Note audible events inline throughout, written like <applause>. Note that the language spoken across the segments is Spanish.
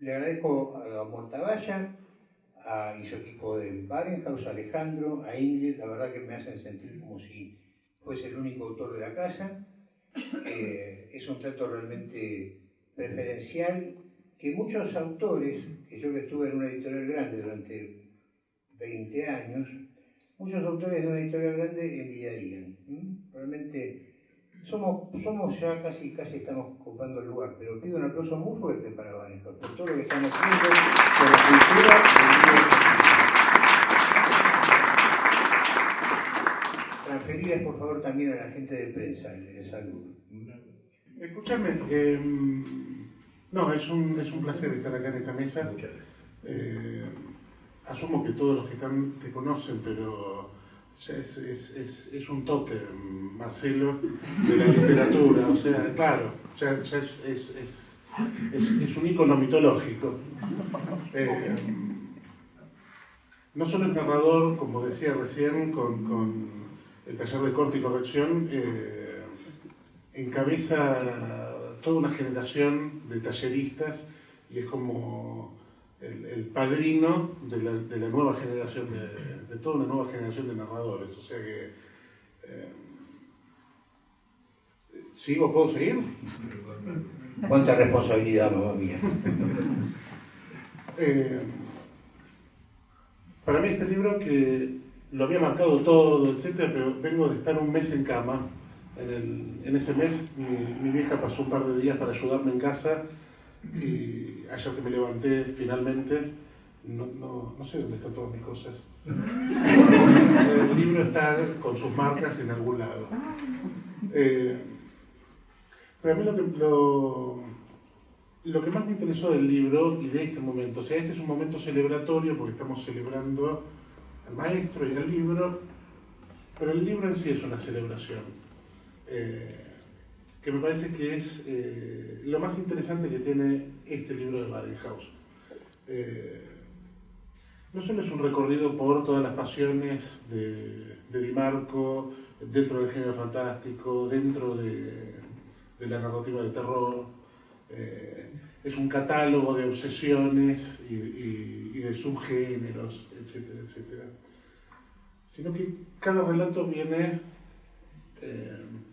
le agradezco a Mortavalla, a, y su equipo de Barenhaus, a Alejandro, a Ingrid, la verdad que me hacen sentir como si fuese el único autor de la casa. Eh, es un trato realmente preferencial que muchos autores, que yo que estuve en una editorial grande durante 20 años, muchos autores de una editorial grande envidiarían. Realmente somos, somos ya casi, casi estamos ocupando el lugar, pero pido un aplauso muy fuerte para Vanessa por todo lo que están haciendo, por la cultura Transferirles por favor también a la gente de prensa el, saludo. Escúchame, eh, no, es un, es un placer estar acá en esta mesa. Eh, asumo que todos los que están te conocen, pero es, es, es, un toque, Marcelo, de la literatura. O sea, claro, ya, es, un icono mitológico. Eh, no solo es narrador, como decía recién, con, el taller de corte y corrección, eh, encabeza toda una generación de talleristas y es como el, padrino de la, de la, nueva generación, de, de, toda una nueva generación de narradores. O sea que... Eh, ¿Sigo? ¿Puedo seguir? Cuánta responsabilidad, mamá mía. Eh, para mí este libro que lo había marcado todo, etcétera, pero vengo de estar un mes en cama. En, el, en ese mes mi, mi, vieja pasó un par de días para ayudarme en casa y ayer que me levanté finalmente, no, no, no sé dónde están todas mis cosas. El libro está con sus marcas en algún lado. Eh, pero a mí lo que, lo, lo que más me interesó del libro y de este momento, o sea, este es un momento celebratorio porque estamos celebrando al maestro y al libro, pero el libro en sí es una celebración. Eh, que me parece que es eh, lo más interesante que tiene este libro de Badenhaus. Eh, no solo es un recorrido por todas las pasiones de, de Di Marco, dentro del género fantástico, dentro de, la narrativa de terror, eh, es un catálogo de obsesiones y, de subgéneros, etcétera, etcétera. Sino que cada relato viene con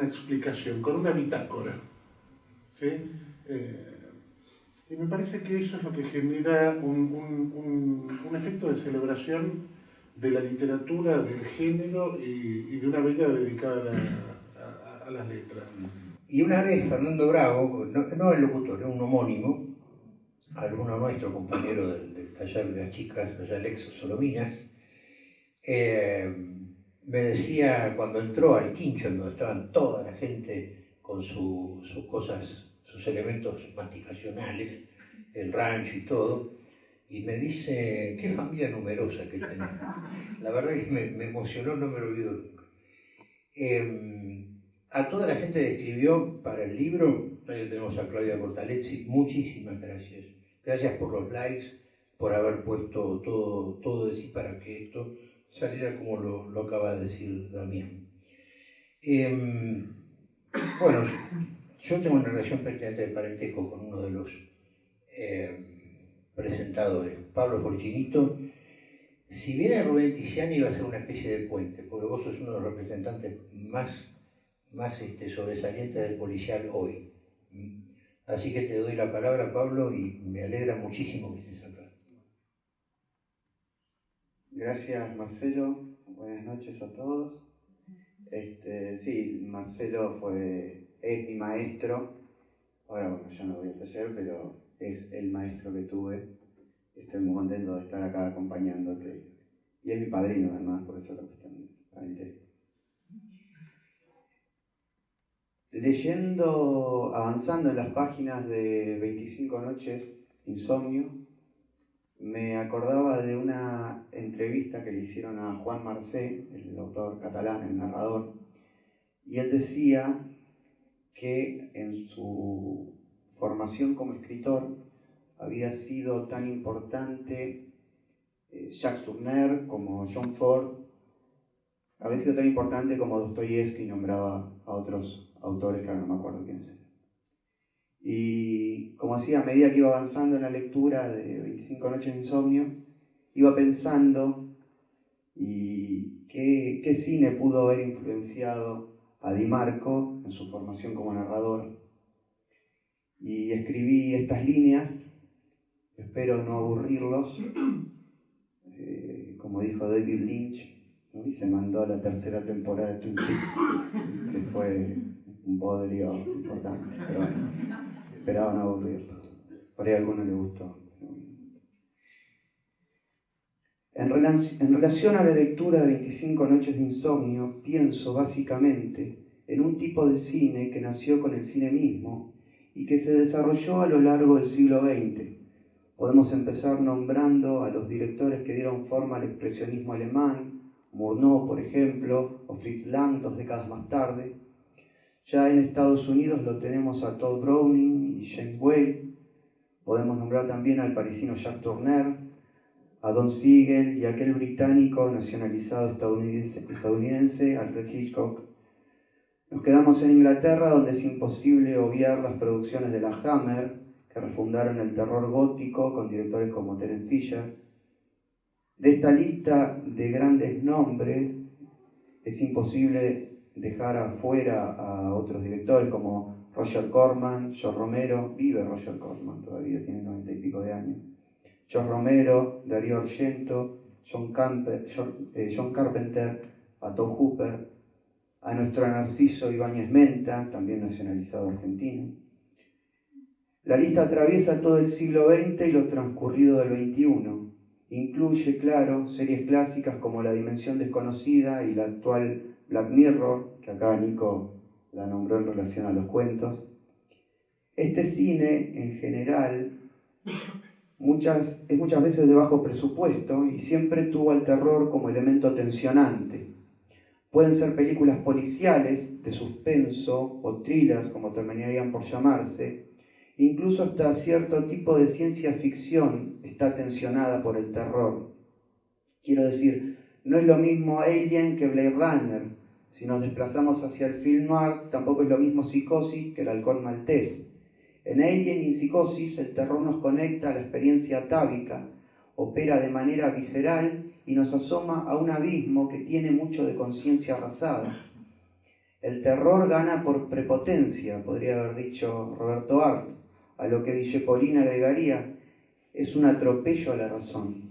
una explicación, con una bitácora. ¿sí? Eh, y me parece que eso es lo que genera un, efecto de celebración de la literatura, del género y, de una vida dedicada a, las letras. Y una vez Fernando Bravo, no, el locutor, un homónimo, alumno nuestro, compañero del, taller de las chicas, allá Alex Solominas, eh, me decía cuando entró al quincho, donde estaban toda la gente con sus cosas, sus elementos masticacionales, el rancho y todo, y me dice, qué familia numerosa que tenés. La verdad que me, emocionó, no me lo olvido nunca. Em, a toda la gente que escribió para el libro, ahí tenemos a Claudia Cortalezzi, muchísimas gracias. Gracias por los likes, por haber puesto todo, todo de para que esto saliera como lo, acaba de decir Damián. Em, bueno, yo tengo una relación prácticamente de parentesco con uno de los em, presentadores, Pablo Forchinito. Si viene Rubén Tiziani va a ser una especie de puente, porque vos sos uno de los representantes más, más este, sobresalientes del policial hoy. Así que te doy la palabra, Pablo, y me alegra muchísimo que estés acá. Gracias Marcelo, buenas noches a todos. Este, sí, Marcelo fue, es mi maestro, ahora bueno, yo no voy a taller, pero es el maestro que tuve. Estoy muy contento de estar acá acompañándote. Y es mi padrino además, por eso la cuestión. Leyendo, avanzando en las páginas de 25 noches, insomnio, me acordaba de una entrevista que le hicieron a Juan Marcé, el autor catalán, el narrador, y él decía que en su formación como escritor había sido tan importante eh, Jacques Tourneur como John Ford, había sido tan importante como Dostoyevsky nombraba a otros autores que ahora no me acuerdo quiénes. Y como decía, a medida que iba avanzando en la lectura de 25 noches de insomnio, iba pensando y qué, qué cine pudo haber influenciado a Di Marco en su formación como narrador. Y escribí estas líneas, espero no aburrirlos, <clears throat> eh, como dijo David Lynch, y se mandó la tercera temporada de Twin Peaks, que fue un bodrio importante, pero bueno, esperaba no aburrirlo. Por ahí a alguno le gustó. En, relación a la lectura de 25 noches de insomnio, pienso básicamente en un tipo de cine que nació con el cine mismo y que se desarrolló a lo largo del siglo XX. Podemos empezar nombrando a los directores que dieron forma al expresionismo alemán, Murnau, por ejemplo, o Fritz Lang dos décadas más tarde. Ya en Estados Unidos lo tenemos a Todd Browning y James Whale. Podemos nombrar también al parisino Jacques Tourneur, a Don Siegel y aquel británico nacionalizado estadounidense, estadounidense Alfred Hitchcock. Nos quedamos en Inglaterra donde es imposible obviar las producciones de la Hammer, que refundaron el terror gótico con directores como Terence Fisher. De esta lista de grandes nombres es imposible dejar afuera a otros directores como Roger Corman, George Romero, vive Roger Corman, todavía tiene noventa y pico de años, John Romero, Darío Argento, John, eh, John, Carpenter, a Tom Hooper, a nuestro Narciso Ibáñez Menta, también nacionalizado argentino. La lista atraviesa todo el siglo XX y lo transcurrido del XXI. Incluye, claro, series clásicas como La Dimensión Desconocida y la actual Black Mirror, que acá Nico la nombró en relación a los cuentos. Este cine, en general, muchas, es muchas veces de bajo presupuesto y siempre tuvo al terror como elemento tensionante. Pueden ser películas policiales, de suspenso o thrillers, como terminarían por llamarse. Incluso hasta cierto tipo de ciencia ficción está tensionada por el terror. Quiero decir, no es lo mismo Alien que Blade Runner. Si nos desplazamos hacia el film noir, tampoco es lo mismo Psicosis que el halcón maltés. En Alien y Psicosis el terror nos conecta a la experiencia atávica, opera de manera visceral y nos asoma a un abismo que tiene mucho de conciencia arrasada. El terror gana por prepotencia, podría haber dicho Roberto Art, a lo que Dice Paulina agregaría, es un atropello a la razón.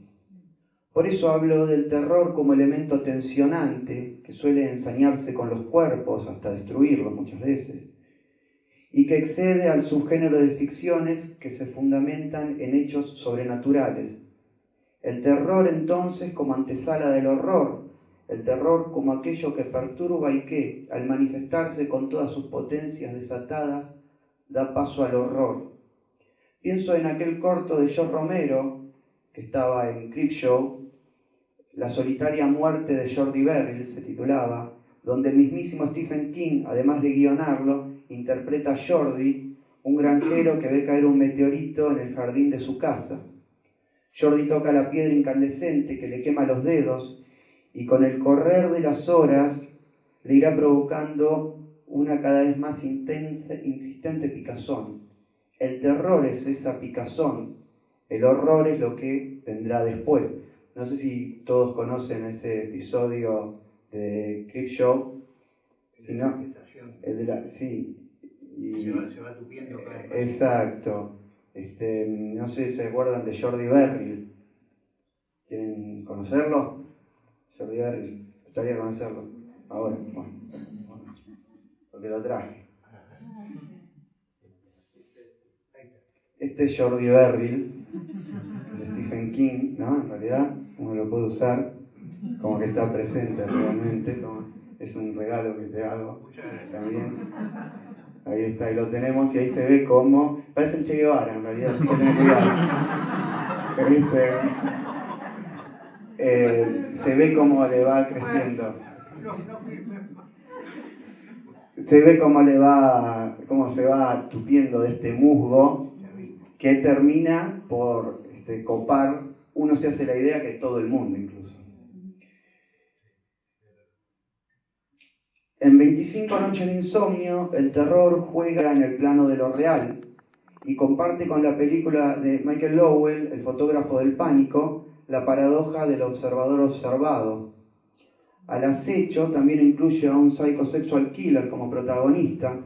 Por eso hablo del terror como elemento tensionante que suele ensañarse con los cuerpos hasta destruirlos muchas veces y que excede al subgénero de ficciones que se fundamentan en hechos sobrenaturales. El terror entonces como antesala del horror, el terror como aquello que perturba y que, al manifestarse con todas sus potencias desatadas, da paso al horror. Pienso en aquel corto de George Romero, que estaba en Creepshow, La solitaria muerte de Jordi Beryl se titulaba, donde el mismísimo Stephen King, además de guionarlo, interpreta a Jordi, un granjero que ve caer un meteorito en el jardín de su casa. Jordi toca la piedra incandescente que le quema los dedos y con el correr de las horas le irá provocando una cada vez más intensa, insistente picazón. El terror es esa picazón, el horror es lo que vendrá después. No sé si todos conocen ese episodio de Creepshow, si no, el de la, sí, se, va, tupiendo cada vez Exacto. Este, no sé si se acuerdan de Jordi Berry. ¿Quieren conocerlo? Jordi Berry. Me gustaría conocerlo. Ahora, bueno. Porque lo traje. Este es Jordi Berry, de Stephen King, ¿no? En realidad, uno lo puede usar como que está presente realmente. es un regalo que te hago también. Ahí está, ahí lo tenemos y ahí se ve como. Parece el Che Guevara en realidad, así que ten cuidado. Eh, se ve cómo le va creciendo. Se ve cómo le va, cómo se va tupiendo de este musgo que termina por este, copar, uno se hace la idea que todo el mundo incluso. En 25 noches de insomnio, el terror juega en el plano de lo real, y comparte con la película de Michael Lowell, El fotógrafo del pánico, la paradoja del observador observado. Al acecho también incluye a un psychosexual killer como protagonista,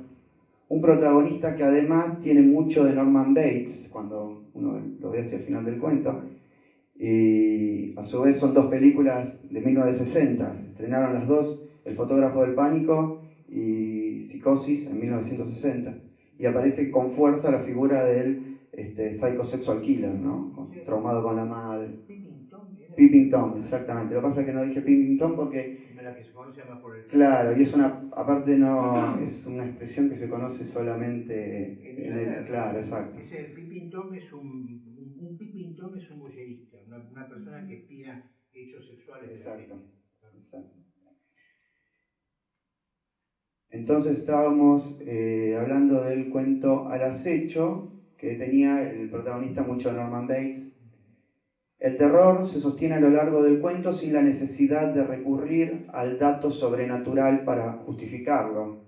un protagonista que además tiene mucho de Norman Bates, cuando uno lo ve hacia el final del cuento, y a su vez son dos películas de 1960, se estrenaron las dos, El fotógrafo del pánico y Psicosis en 1960, y aparece con fuerza la figura del este, psychosexual killer, ¿no? traumado con la madre. Peeping Tom, exactamente. Lo que pasa es que no dije Peeping Tom porque... Claro, y es una, aparte no, es una expresión que se conoce solamente en el... Claro, exacto. Ese Peeping Tom es un, un Peeping Tom es un una, persona que espía hechos sexuales. Exacto, exacto. Entonces estábamos eh, hablando del cuento Al acecho, que tenía el protagonista mucho Norman Bates, el terror se sostiene a lo largo del cuento sin la necesidad de recurrir al dato sobrenatural para justificarlo.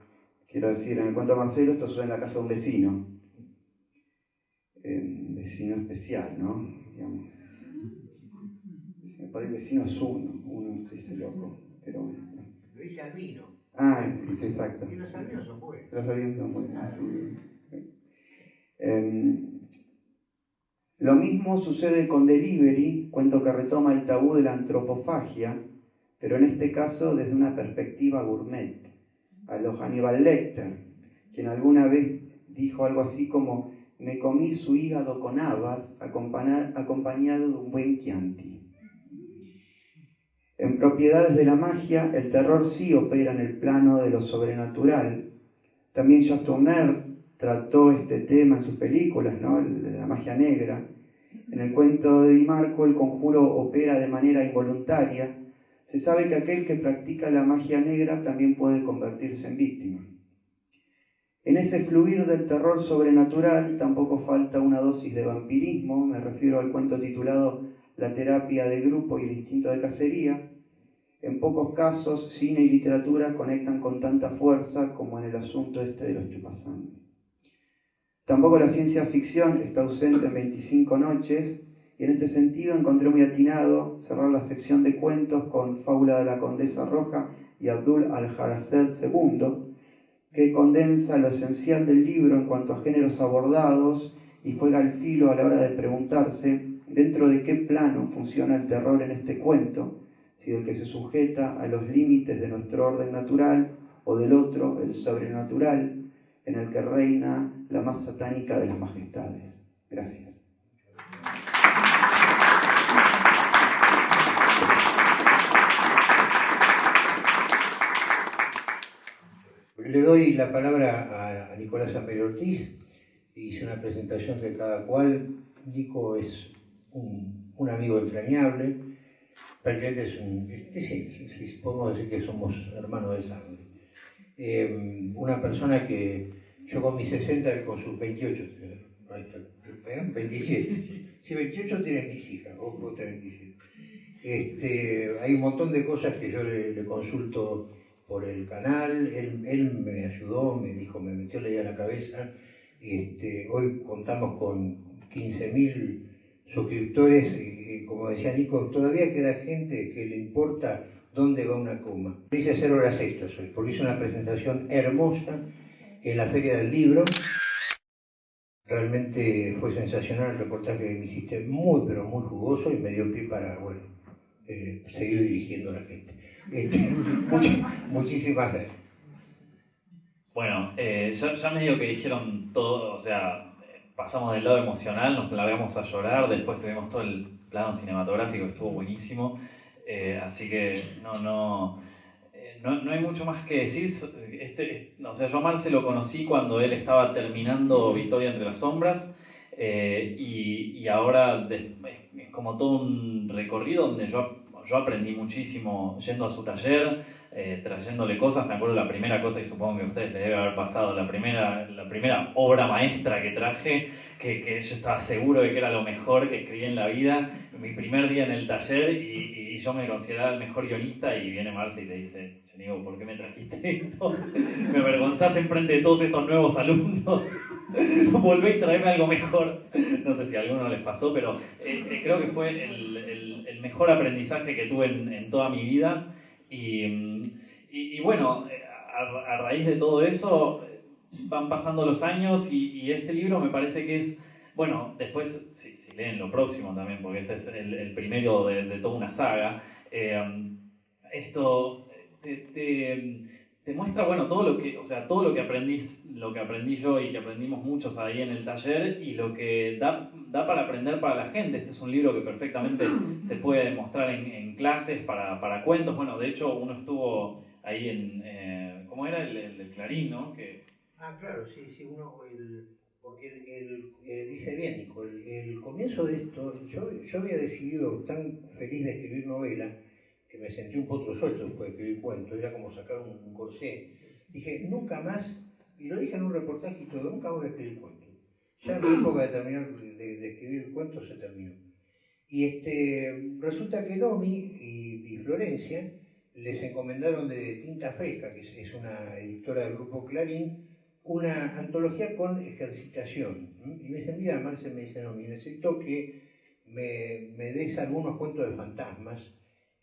Quiero decir, en el cuento de Marcelo esto sucede en la casa de un vecino. Un vecino especial, ¿no? Digamos. Por el vecino es uno, uno se dice loco, pero bueno. Lo dice Albino. Ah, sí, exacto. Y los albinos son buenos. Los albinos son buenos, sí. Em, lo mismo sucede con Delivery, cuento que retoma el tabú de la antropofagia, pero en este caso desde una perspectiva gourmet, a lo Hannibal Lecter, quien alguna vez dijo algo así como me comí su hígado con habas acompañado de un buen Chianti. En Propiedades de la Magia, el terror sí opera en el plano de lo sobrenatural. También Tourneur trató este tema en sus películas, ¿no? la magia negra. En el cuento de Di Marco, el conjuro opera de manera involuntaria. Se sabe que aquel que practica la magia negra también puede convertirse en víctima. En ese fluir del terror sobrenatural tampoco falta una dosis de vampirismo, me refiero al cuento titulado La terapia de grupo y el instinto de cacería. En pocos casos, cine y literatura conectan con tanta fuerza como en el asunto este de los chupasangres. Tampoco la ciencia ficción está ausente en 25 noches, y en este sentido encontré muy atinado cerrar la sección de cuentos con Fábula de la Condesa Roja y Abdul al-Harased II, que condensa lo esencial del libro en cuanto a géneros abordados y juega al filo a la hora de preguntarse dentro de qué plano funciona el terror en este cuento, si del que se sujeta a los límites de nuestro orden natural o del otro, el sobrenatural, en el que reina la más satánica de las majestades. Gracias. Le doy la palabra a, Nicolás Amperio Ortiz. Hice una presentación de cada cual. Nico es un, amigo entrañable. Prácticamente es un. Este, sí, podemos decir que somos hermanos de sangre. Eh, una persona que yo con mis 60 y con sus 28, 27. Si 28 tienen mis hijas, vos, vos tenés 27. Este, hay un montón de cosas que yo le, consulto por el canal, él, me ayudó, me dijo, me metió la idea a la cabeza. Este, hoy contamos con 15.000 suscriptores, como decía Nico, todavía queda gente que le importa dónde va una coma. Hice hacer horas extras hoy, porque hice una presentación hermosa en la Feria del Libro. Realmente fue sensacional el reportaje que me hiciste, muy pero muy jugoso y me dio pie para, bueno, eh, seguir dirigiendo a la gente. Este, <laughs> muchísimas gracias. Bueno, eh, ya, ya medio que dijeron todo, o sea, pasamos del lado emocional, nos largamos a llorar, después tuvimos todo el plano cinematográfico, estuvo buenísimo, eh, así que no, no, no, no, hay mucho más que decir. Este, o sea, yo a Marce lo conocí cuando él estaba terminando Victoria entre las sombras eh, y, y, ahora es como todo un recorrido donde yo, yo aprendí muchísimo yendo a su taller, eh, trayéndole cosas. Me acuerdo la primera cosa, y supongo que a ustedes les debe haber pasado, la primera, la primera obra maestra que traje, que, que yo estaba seguro de que era lo mejor que escribí en la vida, mi primer día en el taller, y, y yo me consideraba el mejor guionista, y viene Marce y te dice, digo, ¿por qué me trajiste esto? <laughs> me avergonzás enfrente de todos estos nuevos alumnos, <laughs> volvé y traeme algo mejor. No sé si a alguno les pasó, pero eh, eh, creo que fue el, el, el, mejor aprendizaje que tuve en, en toda mi vida. Y, y, bueno, a, raíz de todo eso van pasando los años y, este libro me parece que es, bueno, después si, leen lo próximo también, porque este es el, primero de, de, toda una saga, eh, esto te, te, muestra, bueno, todo lo que, o sea, todo lo que aprendí, lo que aprendí yo y que aprendimos muchos ahí en el taller y lo que da, da para aprender para la gente. Este es un libro que perfectamente <clears throat> se puede mostrar en, en clases, para, para cuentos. Bueno, de hecho, uno estuvo ahí en, eh, ¿cómo era? El, el, el, Clarín, ¿no? Que... Ah, claro, sí, sí, uno, el, porque el, el eh, dice bien, Nico, el, el, comienzo de esto, yo, yo había decidido, tan feliz de escribir novela, que me sentí un potro suelto después de escribir cuentos, era como sacar un, un corsé. Dije, nunca más, y lo dije en un reportaje y todo, nunca voy a escribir cuentos. Ya mi <clears throat> época de terminar de, de, escribir cuentos se terminó. Y este, resulta que Nomi y, y Florencia les encomendaron de Tinta Fresca, que es, es una editora del grupo Clarín, una antología con ejercitación. Y me dicen, mira, Marce me dice, no, necesito que me, me des algunos cuentos de fantasmas,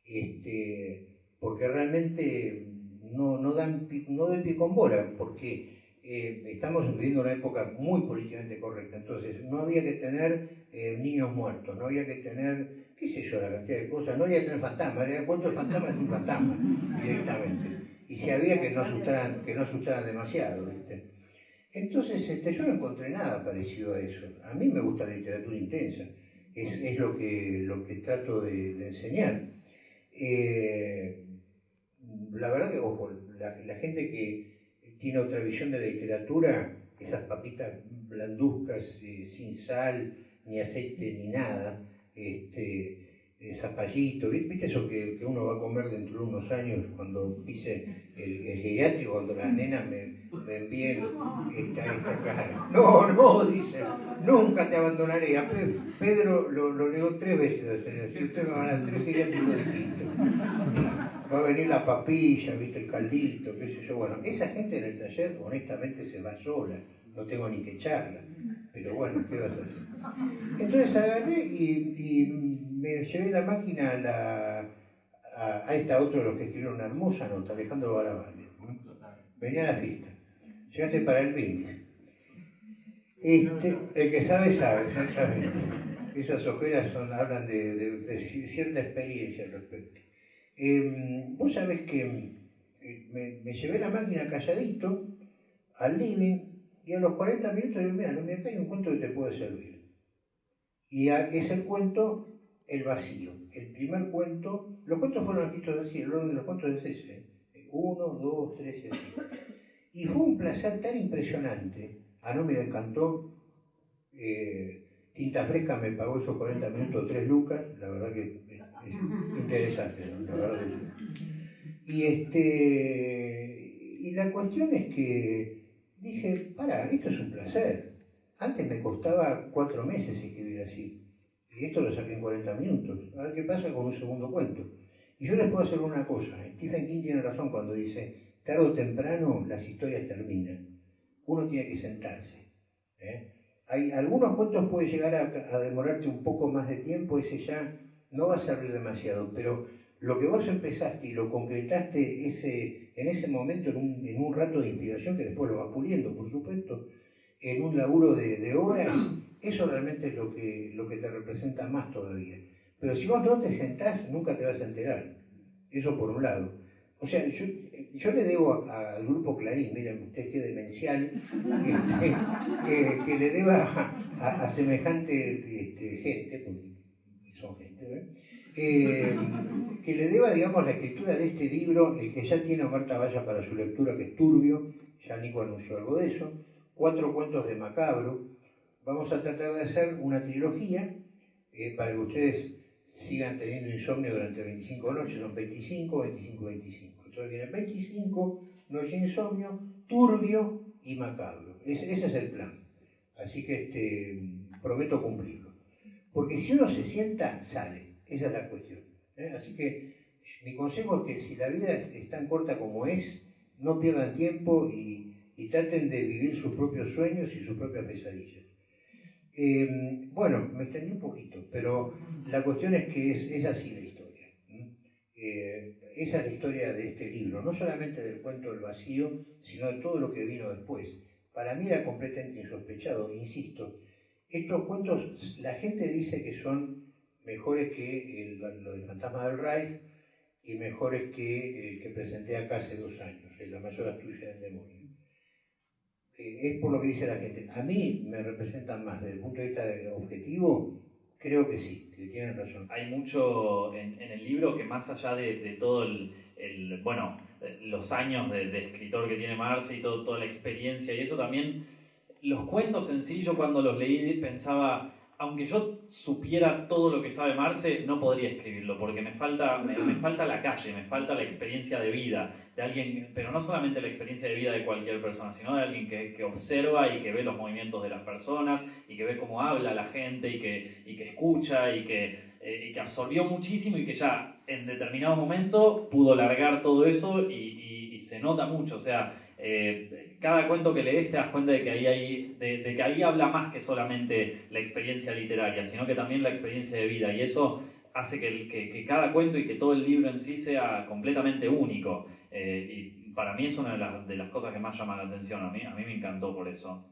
este, porque realmente no, no, dan, no den pie con bola, porque eh, estamos viviendo una época muy políticamente correcta, entonces no había que tener eh, niños muertos, no había que tener, qué sé yo, la cantidad de cosas, no había que tener fantasmas, de fantasmas sin fantasmas <laughs> directamente. Y si había que no asustaran, que no asustaran demasiado, ¿viste? Entonces este, yo no encontré nada parecido a eso. A mí me gusta la literatura intensa, es, es lo, que, lo que trato de, de enseñar. Eh, la verdad que, ojo, la, la, gente que tiene otra visión de la literatura, esas papitas blanduzcas, eh, sin sal, ni aceite, ni nada, este, eh, zapallito, ¿viste eso que, que, uno va a comer dentro de unos años cuando pise el, el geriátrico, cuando las nenas me, me envíen esta, esta cara? No, no, dice, nunca te abandonaré. A Pedro lo, lo negó tres veces, si usted me va a tres geriátricos distintos. Va a venir la papilla, viste, el caldito, qué sé yo. Bueno, esa gente en el taller honestamente se va sola, no tengo ni que echarla. Pero bueno, ¿qué vas a hacer? Entonces agarré y, y me llevé la máquina a, la, a, a esta otra de los que escribieron una hermosa nota, Alejandro Barabale. Venía a la fiesta. Llegaste para el brindis. Este, el que sabe, sabe, exactamente. Esas ojeras son, hablan de, cierta experiencia al respecto. Eh, vos sabés que me, me, llevé la máquina calladito al living y a los 40 minutos digo, mira, no me hay un cuento que te puede servir. Y a, es el cuento el vacío. El primer cuento, los cuentos fueron escritos así, el orden de los cuentos es ese. Uno, dos, tres y fue un placer tan impresionante. A no me encantó. Eh, Tinta Fresca me pagó esos 40 minutos 3 lucas. La verdad que es, es <laughs> interesante. ¿no? La verdad que... Y, este, y la cuestión es que dije, para, esto es un placer. Antes me costaba cuatro meses escribir así. Y esto lo saqué en 40 minutos. A ver qué pasa con un segundo cuento. Y yo les puedo hacer una cosa. Stephen King tiene razón cuando dice, tarde o temprano las historias terminan. Uno tiene que sentarse. ¿eh? Hay, algunos cuentos puede llegar a, demorarte un poco más de tiempo, ese ya no va a servir demasiado, pero lo que vos empezaste y lo concretaste ese, en ese momento, en un, en un rato de inspiración, que después lo vas puliendo, por supuesto, en un laburo de, de horas, <clears throat> eso realmente es lo que, lo que te representa más todavía. Pero si vos no te sentás, nunca te vas a enterar. Eso por un lado. O sea, yo, yo le debo al grupo Clarín, miren usted qué demencial, <laughs> este, que, que, le deba a, a semejante este, gente, porque son gente, ¿eh? Eh, que le deba, digamos, la escritura de este libro, el que ya tiene Marta Valla para su lectura, que es turbio, ya Nico anunció algo de eso, cuatro cuentos de Macabro, vamos a tratar de hacer una trilogía eh, para que ustedes sigan teniendo insomnio durante 25 noches, son 25, 25, 25. Entonces viene 25, Noche Insomnio, Turbio y Macabro. ese es el plan. Así que este, prometo cumplirlo. Porque si uno se sienta, sale. Esa es la cuestión. ¿eh? Así que mi consejo es que si la vida es tan corta como es, no pierdan tiempo y, traten de vivir sus propios sueños y sus propias pesadillas. Eh, bueno, me extendí un poquito, pero la cuestión es que es, así. Eh, esa es la historia de este libro, no solamente del cuento del vacío, sino de todo lo que vino después. Para mí era completamente insospechado, insisto. Estos cuentos, la gente dice que son mejores que el, lo del fantasma del Reich y mejores que el que presenté acá hace dos años, La mayor astucia del demonio. Eh, es por lo que dice la gente. A mí me representan más desde el punto de vista objetivo, creo que sí, que tienen razón. Hay mucho en, el libro que más allá de, todo el, bueno, los años de, escritor que tiene Marce y todo, toda la experiencia y eso también, los cuentos en sí, yo cuando los leí pensaba, aunque yo supiera todo lo que sabe Marce, no podría escribirlo, porque me falta, me, falta la calle, me falta la experiencia de vida de alguien, pero no solamente la experiencia de vida de cualquier persona, sino de alguien que, observa y que ve los movimientos de las personas y que ve cómo habla la gente y que, escucha y que, eh, y que absorbió muchísimo y que ya en determinado momento pudo largar todo eso y, se nota mucho, o sea, eh, cada cuento que lees te das cuenta de que, ahí hay, que ahí habla más que solamente la experiencia literaria, sino que también la experiencia de vida. Y eso hace que, cada cuento y que todo el libro en sí sea completamente único. Eh, y para mí es una de las, de las, cosas que más llama la atención. A mí, a mí me encantó por eso.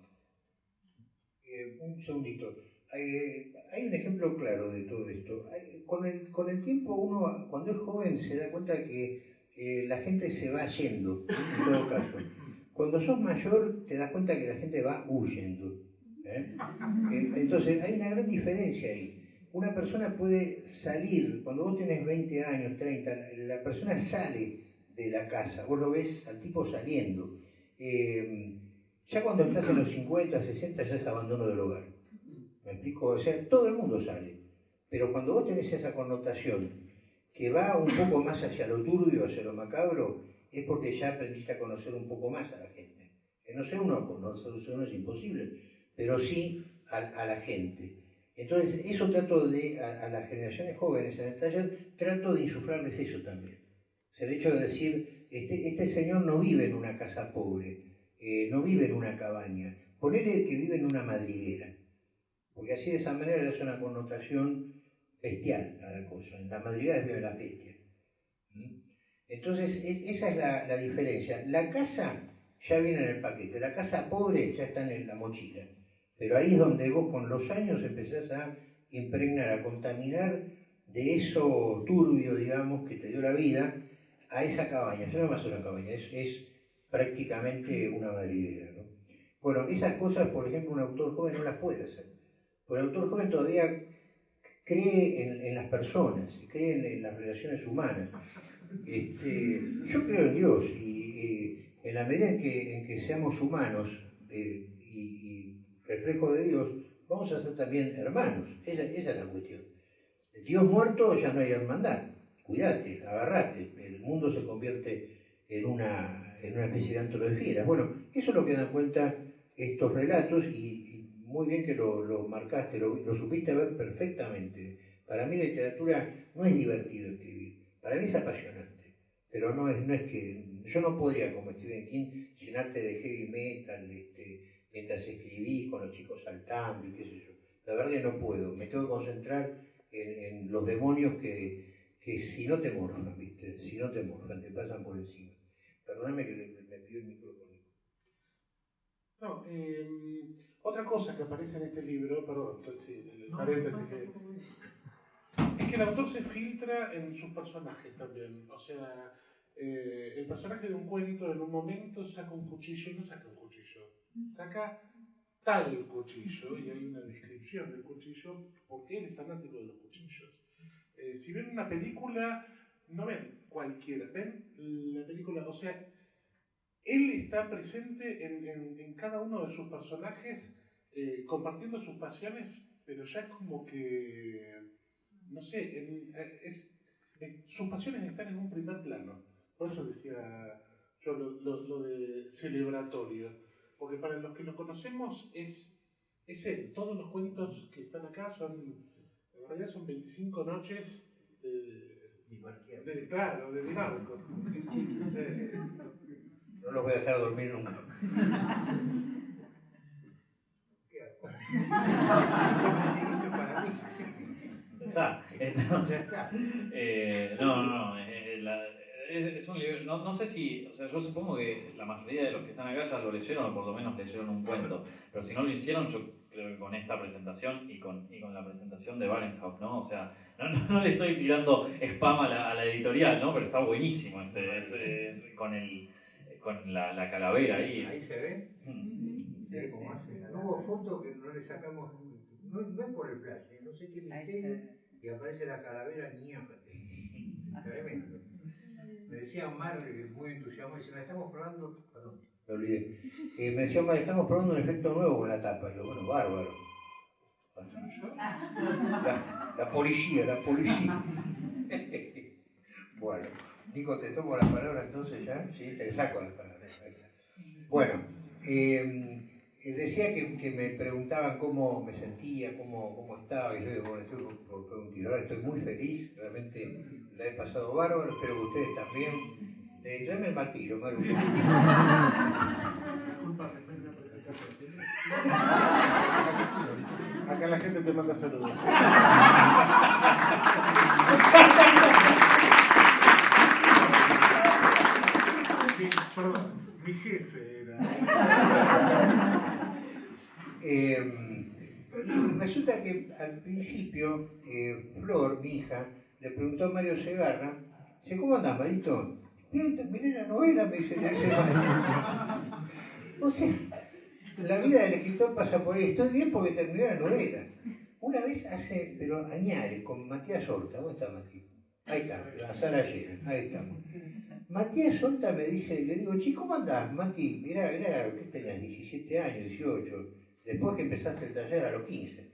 Eh, un segundito. Hay, hay, un ejemplo claro de todo esto. con, el, con el tiempo uno, cuando es joven, se da cuenta que la gente se va yendo, en todo caso. Cuando sos mayor te das cuenta que la gente va huyendo. ¿eh? <laughs> Eh, entonces hay una gran diferencia ahí. Una persona puede salir, cuando vos tenés 20 años, 30, la persona sale de la casa, vos lo ves al tipo saliendo. Eh, ya cuando estás en los 50, 60 ya es abandono del hogar. ¿Me explico? O sea, todo el mundo sale. Pero cuando vos tenés esa connotación que va un poco más hacia lo turbio, hacia lo macabro, es porque ya aprendiste a conocer un poco más a la gente. Que no sé uno, conocer uno es imposible, pero sí a, la gente. Entonces, eso trato de, a, las generaciones jóvenes en el taller, trato de insuflarles eso también. el hecho de decir, este, este señor no vive en una casa pobre, eh, no vive en una cabaña, ponele que vive en una madriguera, porque así de esa manera le hace una connotación bestial a la cosa. En la madriguera vive la bestia. Entonces, esa es la, diferencia. La casa ya viene en el paquete, la casa pobre ya está en la mochila. Pero ahí es donde vos con los años empezás a impregnar, a contaminar de eso turbio, digamos, que te dio la vida, a esa cabaña. Ya no más una cabaña, es, prácticamente una madriguera. Bueno, esas cosas, por ejemplo, un autor joven no las puede hacer. Porque el autor joven todavía cree en, las personas, cree en las relaciones humanas. Este, yo creo en Dios y en la medida en que, seamos humanos eh, y, reflejo de Dios, vamos a ser también hermanos. Esa, es la cuestión. Dios muerto ya no hay hermandad. Cuídate, agarrate. El mundo se convierte en una, en una especie de antro de fieras. Bueno, eso es lo que dan cuenta estos relatos y, muy bien que lo, marcaste, lo, lo supiste ver perfectamente. Para mí la literatura no es divertido escribir para mí es apasionante, pero no es, no es que. Yo no podría, como Stephen King, llenarte de heavy metal este, mientras escribís con los chicos saltando y qué sé yo. La verdad que no puedo. Me tengo que concentrar en, los demonios que, que, si no te morfan, ¿viste? Si no te morfan, te pasan por encima. Perdóname que me, pido el micrófono. No, em, otra cosa que aparece en este libro, perdón, sí, el paréntesis que que el autor se filtra en sus personajes también. O sea, eh, el personaje de un cuento en un momento saca un cuchillo y no saca un cuchillo. Saca tal cuchillo y hay una descripción del cuchillo porque él es fanático de los cuchillos. Eh, si ven una película, no ven cualquiera, ven la película, o sea, él está presente en, cada uno de sus personajes eh, compartiendo sus pasiones, pero ya es como que no sé, eh, es, sus pasiones están en un primer plano. Por eso decía yo lo, lo- lo de celebratorio. Porque para los que lo conocemos es, es él. Todos los cuentos que están acá son, en realidad son 25 noches de, de claro, de Dinarco. Eh, <laughs> No los voy a dejar dormir nunca. <laughs> ¿Qué hago? Esto para mí. Está, está. Eh, no, no, no. eh, la- es, es un libro. No, no sé si. O sea, yo supongo que la mayoría de los que están acá ya lo leyeron o por lo menos leyeron un cuento. Pero si no lo hicieron, yo creo que con esta presentación y con, y con la presentación de Barenhout, ¿no? O sea, no, no, no le estoy tirando spam a la, a la editorial, ¿no? Pero está buenísimo. Este, es, es con, el, con la, la calavera ahí. Ahí se ve. Mm. Sí, como hace. No hubo foto que no le sacamos. No, no es por el flash, ¿eh? no sé qué misterio. Y aparece la calavera niña. <laughs> Tremendo. Me decía Omar, eh, muy entusiasmado, dice, "Me estamos probando. Perdón, me olvidé. Eh, me decía Omar, estamos probando un efecto nuevo con la tapa. Y yo, bueno, bárbaro. <laughs> La, la policía, la policía. <laughs> bueno, Nico, te tomo la palabra entonces ya. Sí, te saco la palabra. Bueno, eh, decía que, que me preguntaban cómo me sentía, cómo, cómo estaba, y yo digo, bueno, estoy por, un tiro. Ahora estoy muy feliz, realmente la he pasado bárbaro, espero que ustedes también. Eh, tráeme el martillo, Maru. <laughs> Acá la gente te manda saludos. Sí, perdón, mi jefe era. <laughs> Eh, <clears throat> resulta que al principio, eh, Flor, mi hija, le preguntó a Mario Segarra, dice, ¿cómo andás, Marito? Bien, terminé la novela, me dice la semana. <laughs> O sea, la vida del escritor pasa por ahí. Estoy bien porque terminé la novela. Una vez hace, pero añares, con Matías Horta. ¿Dónde está Matías? Ahí está, la sala llena, ahí estamos. Matías Horta me dice, le digo, chico, ¿cómo andás, Mati? Era, era, ¿qué tenías? 17 años, 18. Después que empezaste el taller a los 15.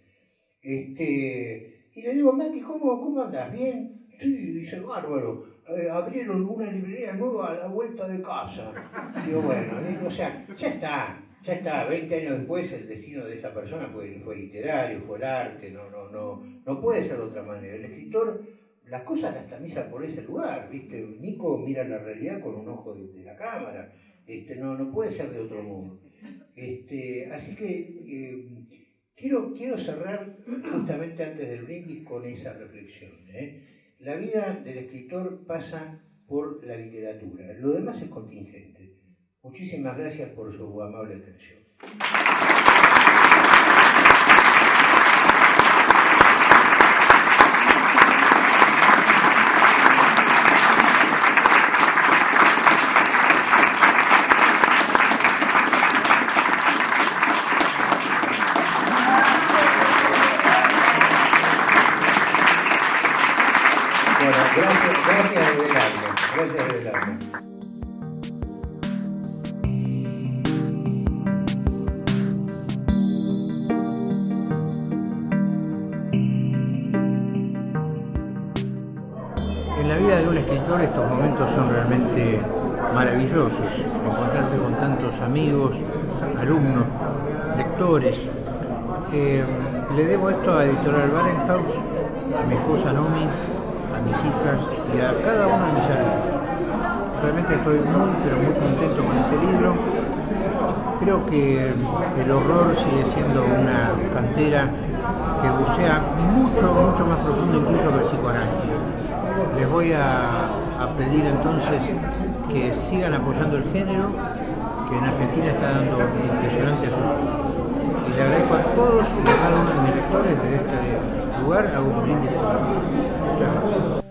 Este, y le digo, Mati, ¿cómo, cómo andás? ¿Bien? Sí, dice, bárbaro. Eh, abrieron una librería nueva a la vuelta de casa. Digo, bueno, o sea, ya está, ya está. 20 años después el destino de esta persona fue, fue literario, fue el arte, no, no, no, no puede ser de otra manera. El escritor, las cosas las tamiza por ese lugar, ¿viste? Nico mira la realidad con un ojo de, la cámara, este, no, no puede ser de otro modo. Este, así que eh, quiero, quiero cerrar justamente antes del brindis con esa reflexión. ¿eh? La vida del escritor pasa por la literatura, lo demás es contingente. Muchísimas gracias por su amable atención. Creo que el horror sigue siendo una cantera que bucea mucho, mucho más profundo incluso que el psicoanálisis. Les voy a, pedir entonces que sigan apoyando el género, que en Argentina está dando impresionantes. Y le agradezco a todos y a cada uno de mis lectores desde este lugar, hago un brindis. Muchas gracias.